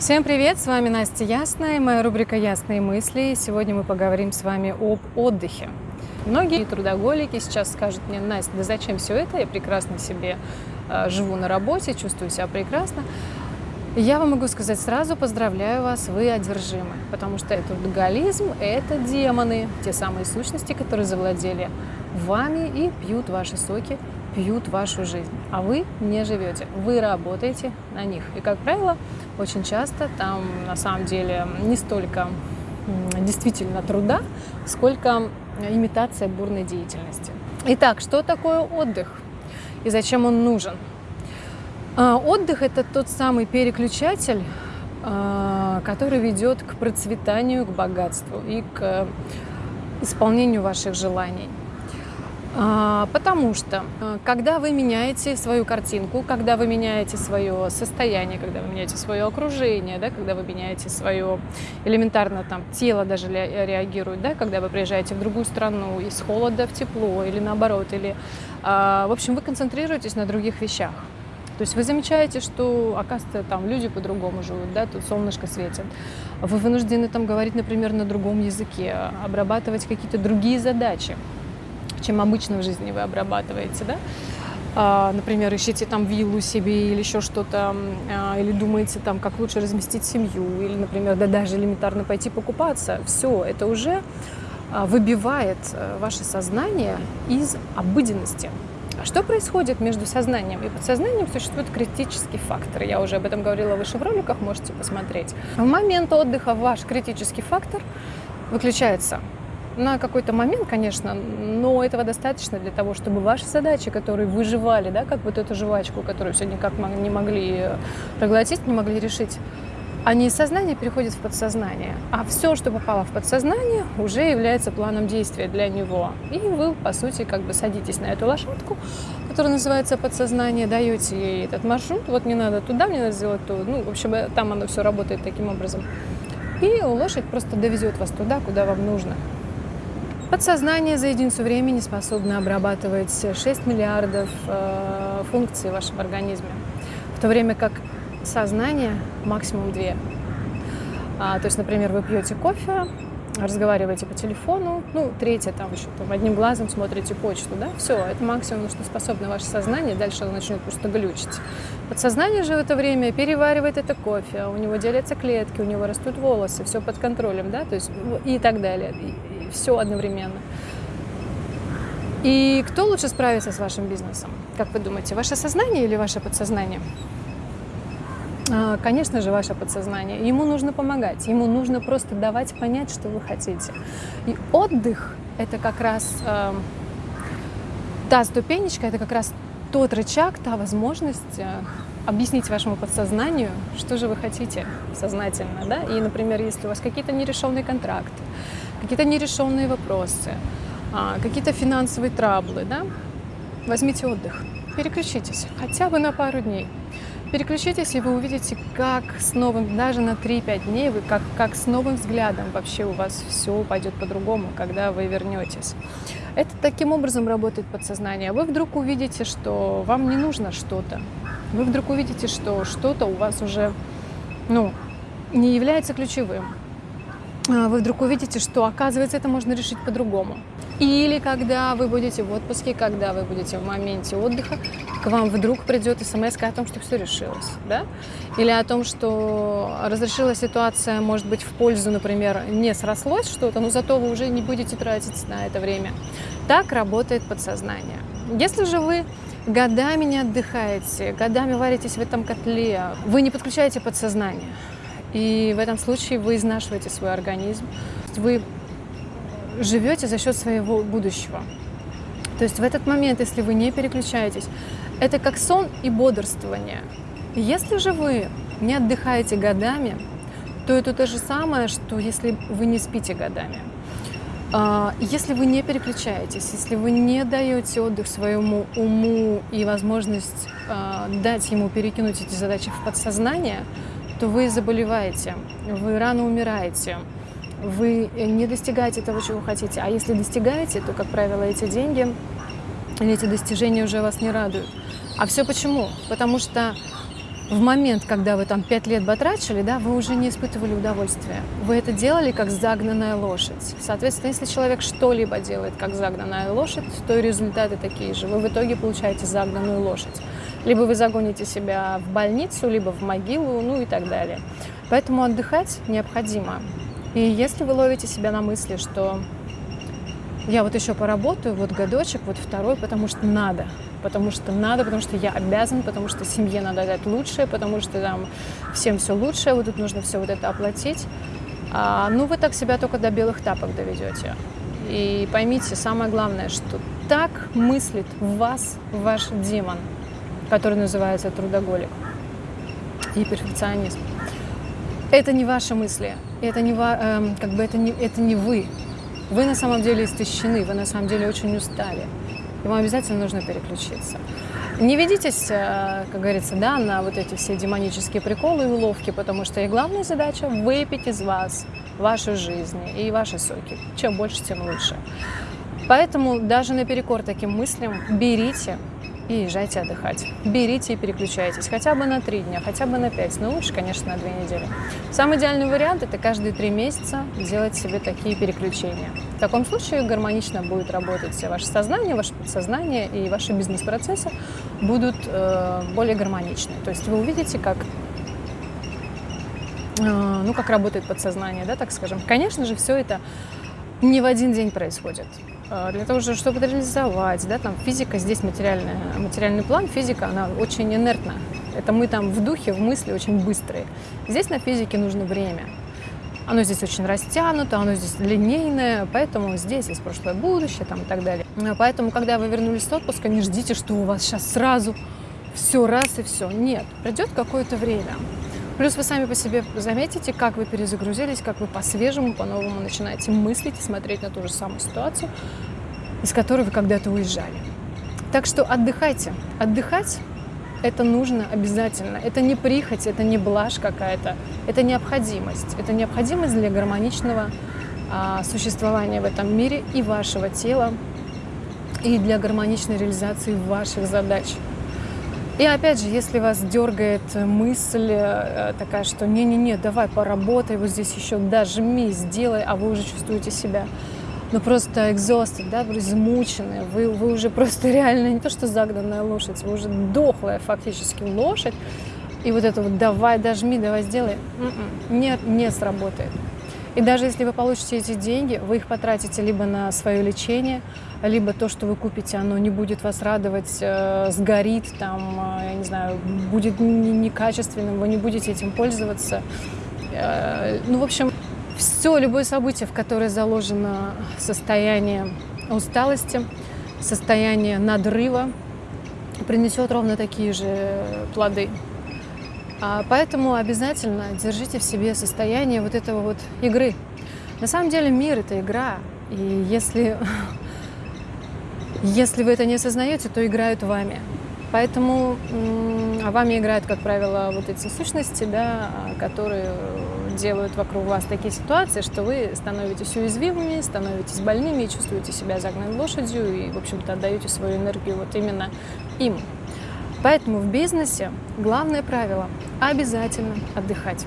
Всем привет, с вами Настя Ясная, моя рубрика «Ясные мысли». Сегодня мы поговорим с вами об отдыхе. Многие трудоголики сейчас скажут мне, Настя, да зачем все это, я прекрасно себе э, живу на работе, чувствую себя прекрасно. Я вам могу сказать сразу, поздравляю вас, вы одержимы, потому что трудоголизм, это демоны, те самые сущности, которые завладели вами и пьют ваши соки пьют вашу жизнь, а вы не живете, вы работаете на них. И, как правило, очень часто там на самом деле не столько действительно труда, сколько имитация бурной деятельности. Итак, что такое отдых и зачем он нужен? А, отдых – это тот самый переключатель, а, который ведет к процветанию, к богатству и к исполнению ваших желаний. А, потому что, а, когда вы меняете свою картинку, когда вы меняете свое состояние, когда вы меняете свое окружение, да, когда вы меняете свое элементарно там тело даже реагирует, да, когда вы приезжаете в другую страну из холода в тепло или наоборот, или, а, в общем, вы концентрируетесь на других вещах. То есть вы замечаете, что, оказывается, там люди по-другому живут, да, тут солнышко светит. Вы вынуждены там говорить, например, на другом языке, обрабатывать какие-то другие задачи чем обычно в жизни вы обрабатываете, да? А, например, ищите там виллу себе или еще что-то, а, или думаете там, как лучше разместить семью, или, например, да даже элементарно пойти покупаться. Все, это уже а, выбивает э, ваше сознание из обыденности. А что происходит между сознанием и подсознанием? Существует критический фактор. Я уже об этом говорила выше в роликах, можете посмотреть. В момент отдыха ваш критический фактор выключается на какой-то момент, конечно, но этого достаточно для того, чтобы ваши задачи, которые выживали, да, как вот эту жвачку, которую все никак не могли проглотить, не могли решить, они из сознания переходят в подсознание. А все, что попало в подсознание, уже является планом действия для него. И вы, по сути, как бы садитесь на эту лошадку, которая называется подсознание, даете ей этот маршрут, вот мне надо туда, мне надо сделать то. Ну, в общем, там оно все работает таким образом. И лошадь просто довезет вас туда, куда вам нужно. Подсознание за единицу времени способно обрабатывать 6 миллиардов э, функций в вашем организме, в то время как сознание максимум 2. А, то есть, например, вы пьете кофе, разговариваете по телефону, ну, третье, там еще там, одним глазом смотрите почту, да, все, это максимум, что способно ваше сознание, дальше оно начнет просто глючить. Подсознание же в это время переваривает это кофе, у него делятся клетки, у него растут волосы, все под контролем, да, то есть и так далее все одновременно. И кто лучше справится с вашим бизнесом? Как вы думаете, ваше сознание или ваше подсознание? А, конечно же, ваше подсознание. Ему нужно помогать, ему нужно просто давать понять, что вы хотите. И отдых – это как раз э, та ступенечка, это как раз тот рычаг, та возможность э, объяснить вашему подсознанию, что же вы хотите сознательно. Да? И, например, если у вас какие-то нерешенные контракты, какие-то нерешенные вопросы, а, какие-то финансовые траблы, да, возьмите отдых, переключитесь хотя бы на пару дней. Переключитесь, и вы увидите, как с новым, даже на 3-5 дней, вы как, как с новым взглядом вообще у вас все пойдет по-другому, когда вы вернетесь. Это таким образом работает подсознание. Вы вдруг увидите, что вам не нужно что-то. Вы вдруг увидите, что что-то у вас уже ну, не является ключевым. А, вы вдруг увидите, что, оказывается, это можно решить по-другому. Или когда вы будете в отпуске, когда вы будете в моменте отдыха, к вам вдруг придет смс о том, что все решилось, да? Или о том, что разрешилась ситуация, может быть, в пользу, например, не срослось что-то, но зато вы уже не будете тратить на это время. Так работает подсознание. Если же вы годами не отдыхаете, годами варитесь в этом котле, вы не подключаете подсознание, и в этом случае вы изнашиваете свой организм. Вы живете за счет своего будущего. То есть в этот момент, если вы не переключаетесь, это как сон и бодрствование. Если же вы не отдыхаете годами, то это то же самое, что если вы не спите годами. А, если вы не переключаетесь, если вы не даете отдых своему уму и возможность а, дать ему перекинуть эти задачи в подсознание, то вы заболеваете, вы рано умираете, вы не достигаете того, чего хотите. А если достигаете, то, как правило, эти деньги или эти достижения уже вас не радуют. А все почему? Потому что в момент, когда вы там пять лет батрачили, да, вы уже не испытывали удовольствия. Вы это делали как загнанная лошадь. Соответственно, если человек что-либо делает как загнанная лошадь, то и результаты такие же. Вы в итоге получаете загнанную лошадь. Либо вы загоните себя в больницу, либо в могилу, ну и так далее. Поэтому отдыхать необходимо. И если вы ловите себя на мысли, что я вот еще поработаю, вот годочек, вот второй, потому что надо, потому что надо, потому что я обязан, потому что семье надо дать лучшее, потому что там всем все лучшее, вот тут нужно все вот это оплатить. А, ну, вы так себя только до белых тапок доведете. И поймите, самое главное, что так мыслит вас ваш демон, который называется трудоголик и перфекционизм. Это не ваши мысли, это не, э, как бы это не, это не вы. Вы на самом деле истощены, вы на самом деле очень устали. И вам обязательно нужно переключиться. Не ведитесь, э, как говорится, да, на вот эти все демонические приколы и уловки, потому что их главная задача – выпить из вас вашу жизнь и ваши соки. Чем больше, тем лучше. Поэтому даже наперекор таким мыслям берите и езжайте отдыхать. Берите и переключайтесь хотя бы на три дня, хотя бы на пять, но лучше, конечно, на две недели. Самый идеальный вариант – это каждые три месяца делать себе такие переключения. В таком случае гармонично будет работать ваше сознание, ваше подсознание и ваши бизнес-процессы будут э, более гармоничны. То есть вы увидите, как э, ну, как работает подсознание, да, так скажем. Конечно же, все это не в один день происходит. А, для того, чтобы реализовать, да, там физика здесь материальная, материальный план, физика, она очень инертна. Это мы там в духе, в мысли очень быстрые. Здесь на физике нужно время. Оно здесь очень растянуто, оно здесь линейное, поэтому здесь есть прошлое, будущее там, и так далее. А поэтому, когда вы вернулись с отпуска, не ждите, что у вас сейчас сразу все раз и все. Нет, придет какое-то время. Плюс вы сами по себе заметите, как вы перезагрузились, как вы по-свежему, по-новому начинаете мыслить и смотреть на ту же самую ситуацию, из которой вы когда-то уезжали. Так что отдыхайте. Отдыхать это нужно обязательно. Это не прихоть, это не блажь какая-то, это необходимость. Это необходимость для гармоничного а, существования в этом мире и вашего тела, и для гармоничной реализации ваших задач. И опять же, если вас дергает мысль э, такая, что не-не-не, давай поработай, вот здесь еще дожми, сделай, а вы уже чувствуете себя ну просто exhausted, да, вы измучены, вы, вы уже просто реально не то что загнанная лошадь, вы уже дохлая фактически лошадь, и вот это вот давай дожми, давай сделай, м-м, не, не сработает. И даже если вы получите эти деньги, вы их потратите либо на свое лечение, либо то, что вы купите, оно не будет вас радовать, э, сгорит, там, э, я не знаю, будет некачественным, вы не будете этим пользоваться. Э, ну, в общем, все, любое событие, в которое заложено состояние усталости, состояние надрыва, принесет ровно такие же плоды. А поэтому обязательно держите в себе состояние вот этого вот игры. На самом деле мир — это игра, и если, если вы это не осознаете, то играют вами. Поэтому а вами играют, как правило, вот эти сущности, да, которые делают вокруг вас такие ситуации, что вы становитесь уязвимыми, становитесь больными, чувствуете себя загнанной лошадью и, в общем-то, отдаете свою энергию вот именно им. Поэтому в бизнесе главное правило – обязательно отдыхать.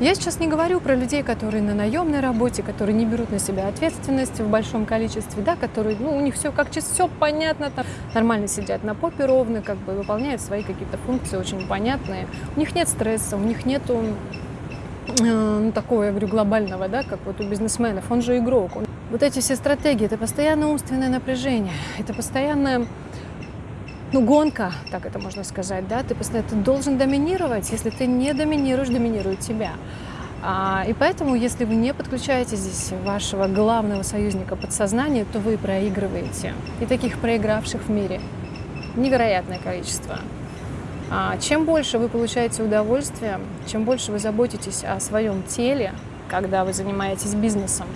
Я сейчас не говорю про людей, которые на наемной работе, которые не берут на себя ответственность в большом количестве, да, которые, ну, у них все как все понятно, там, нормально сидят на попе ровно, как бы выполняют свои какие-то функции очень понятные. У них нет стресса, у них нету ну, такого, я говорю, глобального, да, как вот у бизнесменов, он же игрок. Вот эти все стратегии, это постоянное умственное напряжение, это постоянное ну, гонка, так это можно сказать, да, ты постоянно ты должен доминировать, если ты не доминируешь, доминирует тебя. А, и поэтому, если вы не подключаете здесь вашего главного союзника подсознания, то вы проигрываете. И таких проигравших в мире невероятное количество. А, чем больше вы получаете удовольствия, чем больше вы заботитесь о своем теле, когда вы занимаетесь бизнесом,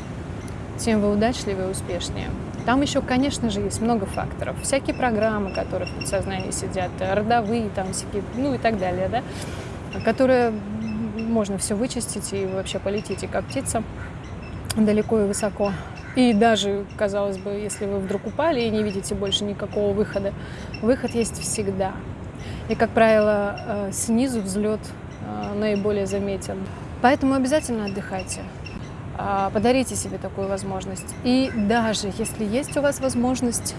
тем вы удачливее и успешнее. Там еще, конечно же, есть много факторов. Всякие программы, которые в подсознании сидят, родовые, там всякие, ну и так далее, да, которые можно все вычистить и вообще полететь и как птица далеко и высоко. И даже, казалось бы, если вы вдруг упали и не видите больше никакого выхода, выход есть всегда. И, как правило, э, снизу взлет э, наиболее заметен. Поэтому обязательно отдыхайте. А, подарите себе такую возможность. И даже если есть у вас возможность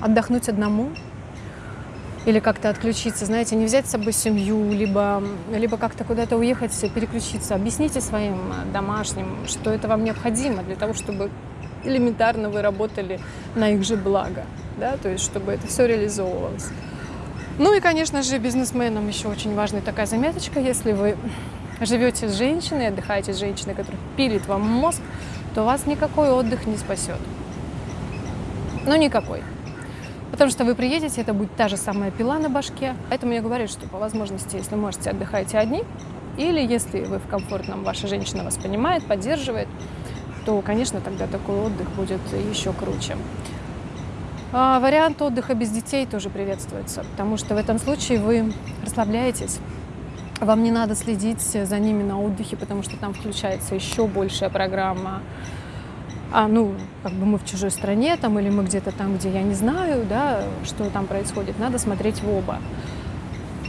отдохнуть одному, или как-то отключиться, знаете, не взять с собой семью, либо, либо как-то куда-то уехать, переключиться. Объясните своим домашним, что это вам необходимо для того, чтобы элементарно вы работали на их же благо, да, то есть чтобы это все реализовывалось. Ну и, конечно же, бизнесменам еще очень важная такая заметочка, если вы живете с женщиной, отдыхаете с женщиной, которая пилит вам мозг, то вас никакой отдых не спасет. Ну, никакой. Потому что вы приедете, это будет та же самая пила на башке. Поэтому я говорю, что по возможности, если можете, отдыхайте одни. Или если вы в комфортном, ваша женщина вас понимает, поддерживает, то, конечно, тогда такой отдых будет еще круче. А вариант отдыха без детей тоже приветствуется, потому что в этом случае вы расслабляетесь, вам не надо следить за ними на отдыхе, потому что там включается еще большая программа а, ну, как бы мы в чужой стране, там, или мы где-то там, где я не знаю, да, что там происходит, надо смотреть в оба.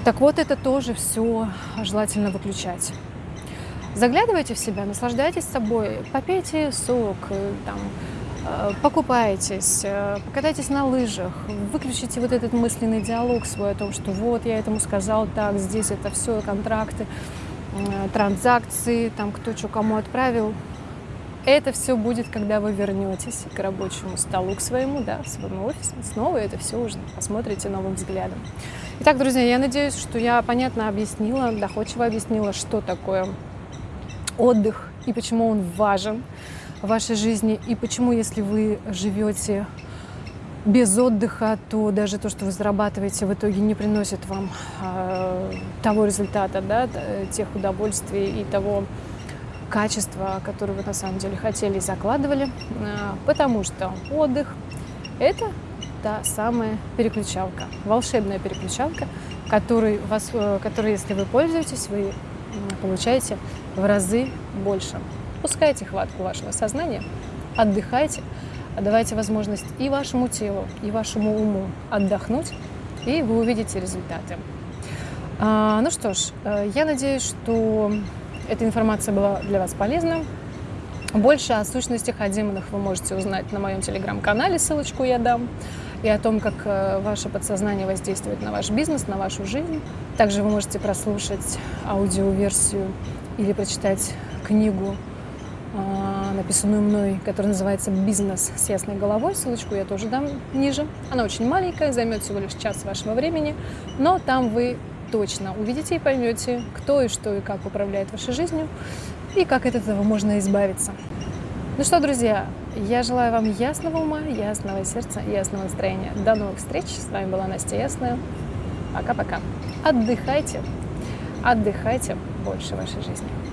Так вот, это тоже все желательно выключать. Заглядывайте в себя, наслаждайтесь собой, попейте сок, э, там, э, покупайтесь, э, покатайтесь на лыжах, выключите вот этот мысленный диалог свой о том, что вот я этому сказал так, здесь это все контракты, транзакции, там кто что кому отправил, это все будет, когда вы вернетесь к рабочему столу, к своему, да, в своему офису. Снова это все уже посмотрите новым взглядом. Итак, друзья, я надеюсь, что я понятно объяснила, доходчиво объяснила, что такое отдых и почему он важен вашей жизни, и почему, если вы живете без отдыха, то даже то, что вы зарабатываете, в итоге не приносит вам э, того результата, да, тех удовольствий и того качества, которые вы на самом деле хотели и закладывали, а, потому что отдых – это та самая переключалка, волшебная переключалка, которой, вас, э, которой, если вы пользуетесь, вы получаете в разы больше. Пускайте хватку вашего сознания, отдыхайте, давайте возможность и вашему телу, и вашему уму отдохнуть, и вы увидите результаты. А, ну что ж, э, я надеюсь, что эта информация была для вас полезна. Больше о сущностях, о вы можете узнать на моем телеграм-канале, ссылочку я дам, и о том, как э, ваше подсознание воздействует на ваш бизнес, на вашу жизнь. Также вы можете прослушать аудиоверсию или прочитать книгу, написанную мной, которая называется «Бизнес с ясной головой». Ссылочку я тоже дам ниже. Она очень маленькая, займет всего лишь час вашего времени, но там вы точно увидите и поймете, кто и что и как управляет вашей жизнью, и как от этого можно избавиться. Ну что, друзья, я желаю вам ясного ума, ясного сердца, ясного настроения. До новых встреч. С вами была Настя Ясная. Пока-пока. Отдыхайте. Отдыхайте больше вашей жизни.